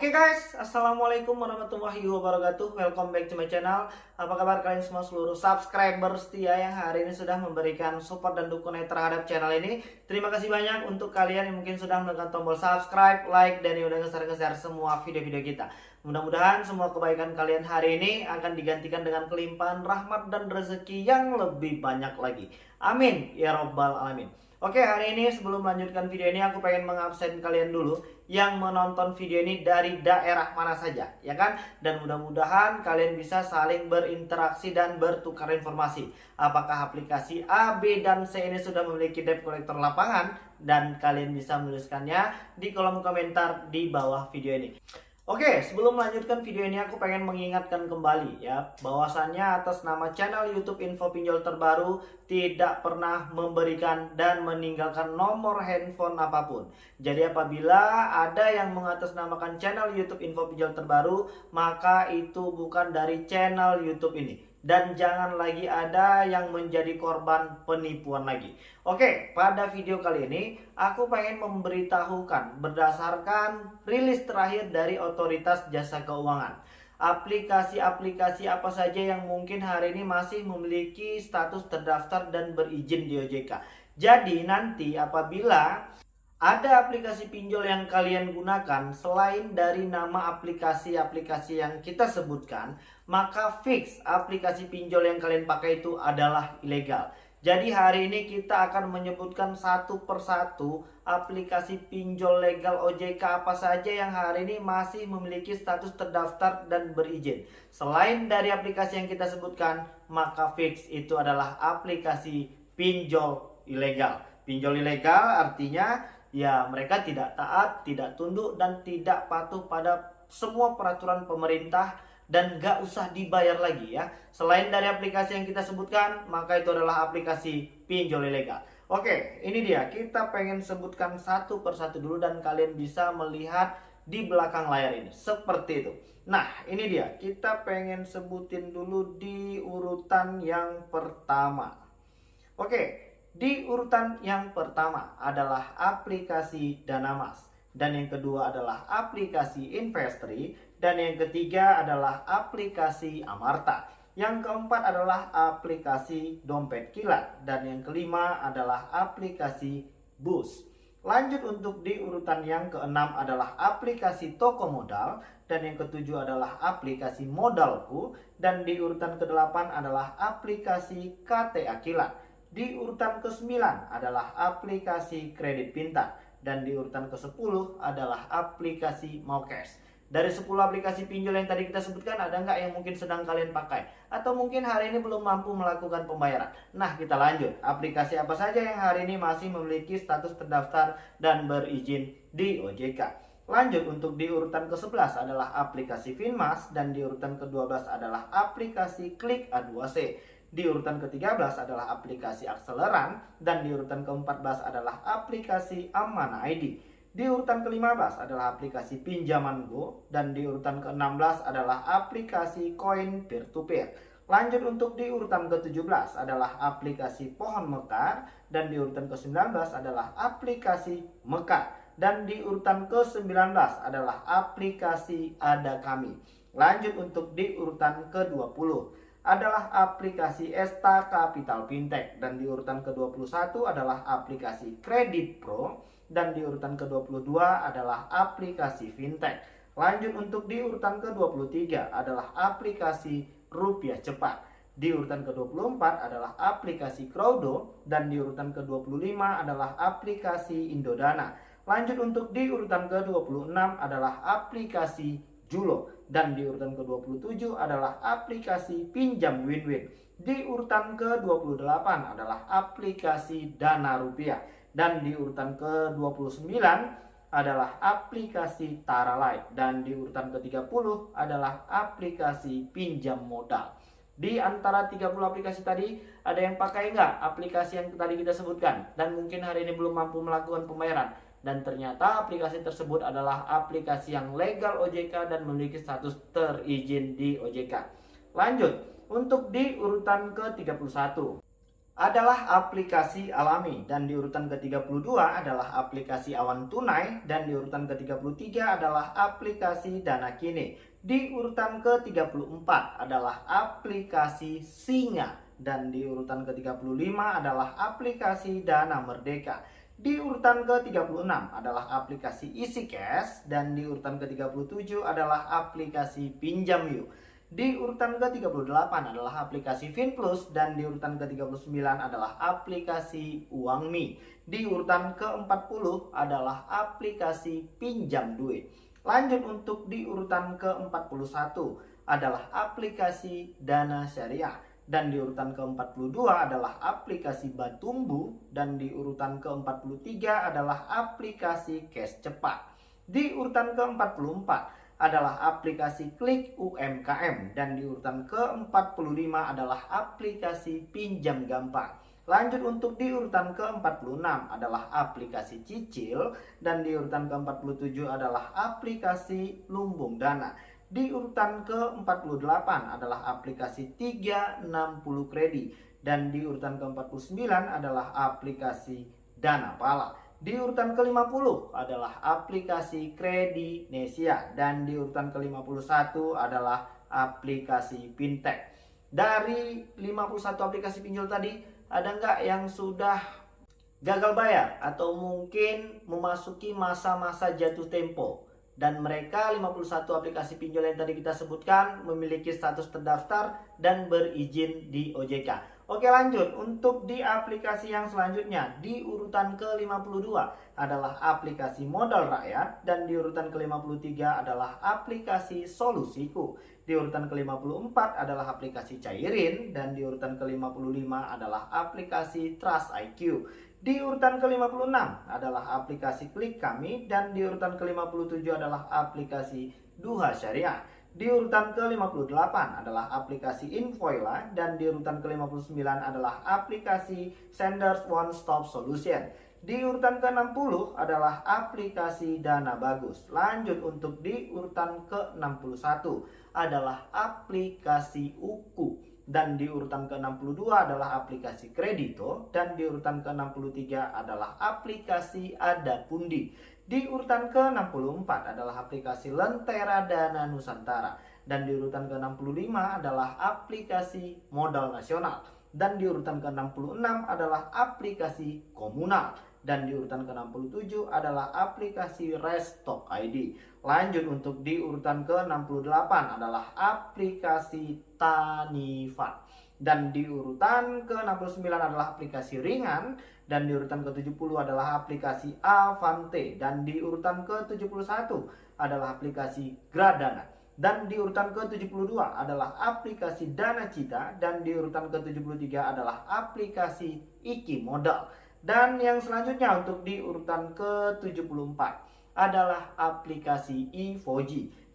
Oke guys, Assalamualaikum warahmatullahi wabarakatuh. Welcome back to my channel. Apa kabar kalian semua seluruh subscriber setia Yang hari ini sudah memberikan support dan dukungan terhadap channel ini? Terima kasih banyak untuk kalian yang mungkin sudah menekan tombol subscribe, like, dan yang udah nge-share semua video-video kita. Mudah-mudahan semua kebaikan kalian hari ini akan digantikan dengan kelimpahan rahmat dan rezeki yang lebih banyak lagi. Amin. Ya Robbal Alamin Oke hari ini sebelum melanjutkan video ini aku pengen mengabsen kalian dulu yang menonton video ini dari daerah mana saja ya kan? Dan mudah-mudahan kalian bisa saling berinteraksi dan bertukar informasi. Apakah aplikasi A, B, dan C ini sudah memiliki debt collector lapangan? Dan kalian bisa menuliskannya di kolom komentar di bawah video ini Oke, sebelum melanjutkan video ini aku pengen mengingatkan kembali ya bahwasannya atas nama channel YouTube Info Pinjol terbaru tidak pernah memberikan dan meninggalkan nomor handphone apa pun. Jadi apabila ada yang mengatasnamakan channel YouTube Info Pinjol terbaru, maka itu bukan dari channel YouTube ini dan jangan lagi ada yang menjadi korban penipuan lagi. Oke, pada video kali ini aku pengen memberitahukan berdasarkan rilis terakhir dari Otoritas Jasa Keuangan. Aplikasi-aplikasi apa saja yang mungkin hari ini masih memiliki status terdaftar dan berizin di OJK. Jadi nanti apabila ada aplikasi pinjol yang kalian gunakan selain dari nama aplikasi-aplikasi yang kita sebutkan, maka fix aplikasi pinjol yang kalian pakai itu adalah ilegal. Jadi hari ini kita akan menyebutkan satu persatu aplikasi pinjol legal OJK apa saja yang hari ini masih memiliki status terdaftar dan berizin. Selain dari aplikasi yang kita sebutkan, maka fix itu adalah aplikasi pinjol ilegal. Pinjol ilegal artinya ya mereka tidak taat, tidak tunduk dan tidak patuh pada semua peraturan pemerintah dan gak usah dibayar lagi ya. Selain dari aplikasi yang kita sebutkan, maka itu adalah aplikasi pinjol ilegal. Oke, ini dia. Kita pengen sebutkan satu persatu dulu dan kalian bisa melihat di belakang layar ini. Seperti itu. Nah, ini dia. Kita pengen sebutin dulu di urutan yang pertama. Oke, di urutan yang pertama adalah aplikasi Danamas dan yang kedua adalah aplikasi Investri dan yang ketiga adalah aplikasi Amarta. Yang keempat adalah aplikasi Dompet Kilat dan yang kelima adalah aplikasi Bus. Lanjut untuk di urutan yang keenam adalah aplikasi toko modal dan yang ketujuh adalah aplikasi modalku dan di urutan kedelapan adalah aplikasi KTA Kilat. Di urutan ke-9 adalah aplikasi kredit pintar dan di urutan ke-10 adalah aplikasi Maucash. Dari 10 aplikasi pinjol yang tadi kita sebutkan ada nggak yang mungkin sedang kalian pakai? Atau mungkin hari ini belum mampu melakukan pembayaran? Nah kita lanjut, aplikasi apa saja yang hari ini masih memiliki status terdaftar dan berizin di OJK? Lanjut untuk di urutan ke-11 adalah aplikasi Finmas dan di urutan ke-12 adalah aplikasi Klik A2C. Di urutan ke-13 adalah aplikasi Akseleran dan di urutan ke-14 adalah aplikasi Aman ID. Di urutan ke-15 adalah aplikasi Pinjaman Go dan di urutan ke-16 adalah aplikasi Koin Peer to Peer. Lanjut untuk di urutan ke-17 adalah aplikasi Pohon Mekar dan di urutan ke-19 adalah aplikasi Mekar dan di urutan ke-19 adalah aplikasi Ada Kami. Lanjut untuk di urutan ke-20 adalah aplikasi Esta Capital Fintech dan di urutan ke-21 adalah aplikasi Kredit Pro dan di urutan ke-22 adalah aplikasi Fintech. Lanjut untuk di urutan ke-23 adalah aplikasi Rupiah Cepat. Di urutan ke-24 adalah aplikasi Crowdo dan di urutan ke-25 adalah aplikasi Indodana. Lanjut untuk di urutan ke-26 adalah aplikasi Julo dan di urutan ke-27 adalah aplikasi pinjam win-win. Di urutan ke-28 adalah aplikasi Dana Rupiah dan di urutan ke-29 adalah aplikasi Tara Light dan di urutan ke-30 adalah aplikasi pinjam modal. Di antara 30 aplikasi tadi, ada yang pakai nggak aplikasi yang tadi kita sebutkan? Dan mungkin hari ini belum mampu melakukan pembayaran dan ternyata aplikasi tersebut adalah aplikasi yang legal OJK dan memiliki status terizin di OJK. Lanjut, untuk di urutan ke-31. Adalah aplikasi alami dan di urutan ke-32 adalah aplikasi awan tunai dan di urutan ke-33 adalah aplikasi dana kini. Di urutan ke-34 adalah aplikasi singa dan di urutan ke-35 adalah aplikasi dana merdeka. Di urutan ke-36 adalah aplikasi isi cash dan di urutan ke-37 adalah aplikasi pinjam yuk. Di urutan ke-38 adalah aplikasi FinPlus dan di urutan ke-39 adalah aplikasi UangMi. Di urutan ke-40 adalah aplikasi pinjam duit. Lanjut untuk di urutan ke-41 adalah aplikasi Dana Syariah dan di urutan ke-42 adalah aplikasi Batumbu dan di urutan ke-43 adalah aplikasi Cash Cepat. Di urutan ke-44 adalah aplikasi Klik UMKM dan di urutan ke-45 adalah aplikasi Pinjam Gampang. Lanjut untuk di urutan ke-46 adalah aplikasi Cicil dan di urutan ke-47 adalah aplikasi Lumbung Dana. Di urutan ke-48 adalah aplikasi 360 Kredit dan di urutan ke-49 adalah aplikasi Dana Pala. Di urutan ke-50 adalah aplikasi Kredinesia dan di urutan ke-51 adalah aplikasi Fintech. Dari 51 aplikasi pinjol tadi, ada nggak yang sudah gagal bayar atau mungkin memasuki masa-masa jatuh tempo? Dan mereka 51 aplikasi pinjol yang tadi kita sebutkan memiliki status terdaftar dan berizin di OJK. Oke lanjut, untuk di aplikasi yang selanjutnya, di urutan ke-52 adalah aplikasi modal rakyat dan di urutan ke-53 adalah aplikasi solusiku. Di urutan ke-54 adalah aplikasi cairin dan di urutan ke-55 adalah aplikasi Trust IQ. Di urutan ke-56 adalah aplikasi klik kami dan di urutan ke-57 adalah aplikasi Duha Syariah. Di urutan ke-58 adalah aplikasi Invoila dan di urutan ke-59 adalah aplikasi Senders One Stop Solution. Di urutan ke-60 adalah aplikasi Dana Bagus. Lanjut untuk di urutan ke-61 adalah aplikasi Uku. Dan di urutan ke-62 adalah aplikasi Kredito. Dan di urutan ke-63 adalah aplikasi Adapundi. Di urutan ke-64 adalah aplikasi Lentera Dana Nusantara. Dan di urutan ke-65 adalah aplikasi Modal Nasional. Dan di urutan ke-66 adalah aplikasi Komunal. Dan di urutan ke-67 adalah aplikasi Restock ID. Lanjut untuk di urutan ke-68 adalah aplikasi Tanifat. Dan di urutan ke-69 adalah aplikasi ringan. Dan di urutan ke-70 adalah aplikasi Avante. Dan di urutan ke-71 adalah aplikasi Gradana. Dan di urutan ke-72 adalah aplikasi Dana Cita. Dan di urutan ke-73 adalah aplikasi Iki Modal. Dan yang selanjutnya untuk di urutan ke-74 adalah aplikasi e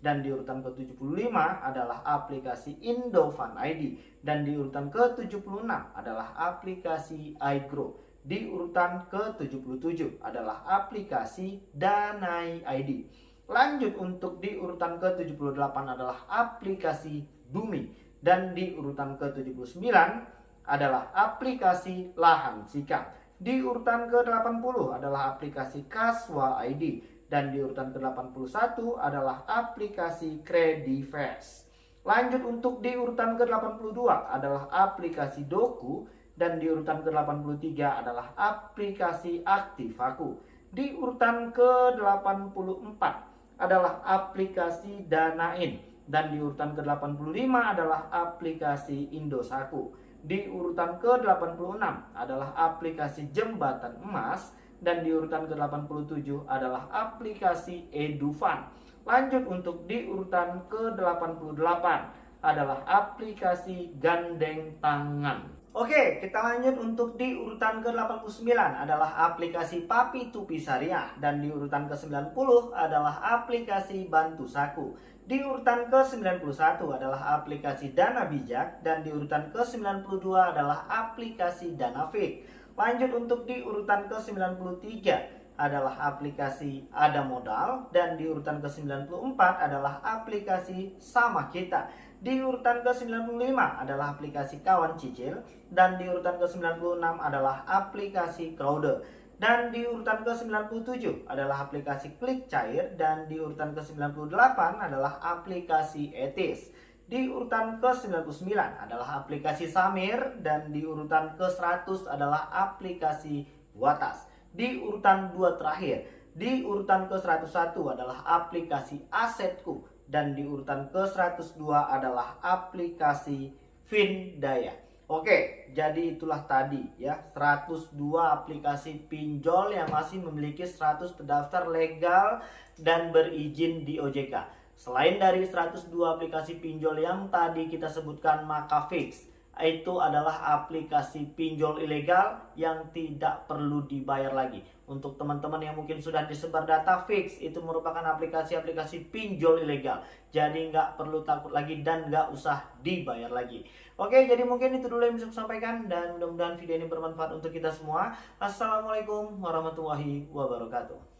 dan di urutan ke-75 adalah aplikasi Indofan ID dan di urutan ke-76 adalah aplikasi iGrow. Di urutan ke-77 adalah aplikasi Danai ID. Lanjut untuk di urutan ke-78 adalah aplikasi Bumi dan di urutan ke-79 adalah aplikasi Lahan Sikap. Di urutan ke-80 adalah aplikasi Kaswa ID dan di urutan ke-81 adalah aplikasi Credifast. Lanjut untuk di urutan ke-82 adalah aplikasi Doku dan di urutan ke-83 adalah aplikasi Aktivaku. Di urutan ke-84 adalah aplikasi Danain dan di urutan ke-85 adalah aplikasi Indosaku. Di urutan ke-86 adalah aplikasi Jembatan Emas dan di urutan ke-87 adalah aplikasi Edufan. Lanjut untuk di urutan ke-88 adalah aplikasi Gandeng Tangan. Oke, kita lanjut untuk di urutan ke-89 adalah aplikasi Papi Tupi Syariah dan di urutan ke-90 adalah aplikasi Bantu Saku. Di urutan ke-91 adalah aplikasi Dana Bijak dan di urutan ke-92 adalah aplikasi Dana Fit. Lanjut untuk di urutan ke-93 adalah aplikasi ada modal dan di urutan ke-94 adalah aplikasi sama kita. Di urutan ke-95 adalah aplikasi kawan cicil dan di urutan ke-96 adalah aplikasi crowder. Dan di urutan ke-97 adalah aplikasi klik cair dan di urutan ke-98 adalah aplikasi etis. Di urutan ke-99 adalah aplikasi Samir dan di urutan ke-100 adalah aplikasi Watas. Di urutan dua terakhir, di urutan ke-101 adalah aplikasi Asetku dan di urutan ke-102 adalah aplikasi Findaya. Oke, jadi itulah tadi ya 102 aplikasi pinjol yang masih memiliki 100 terdaftar legal dan berizin di OJK. Selain dari 102 aplikasi pinjol yang tadi kita sebutkan maka fix itu adalah aplikasi pinjol ilegal yang tidak perlu dibayar lagi. Untuk teman-teman yang mungkin sudah disebar data fix itu merupakan aplikasi-aplikasi pinjol ilegal. Jadi nggak perlu takut lagi dan nggak usah dibayar lagi. Oke, jadi mungkin itu dulu yang bisa saya sampaikan dan mudah-mudahan video ini bermanfaat untuk kita semua. Assalamualaikum warahmatullahi wabarakatuh.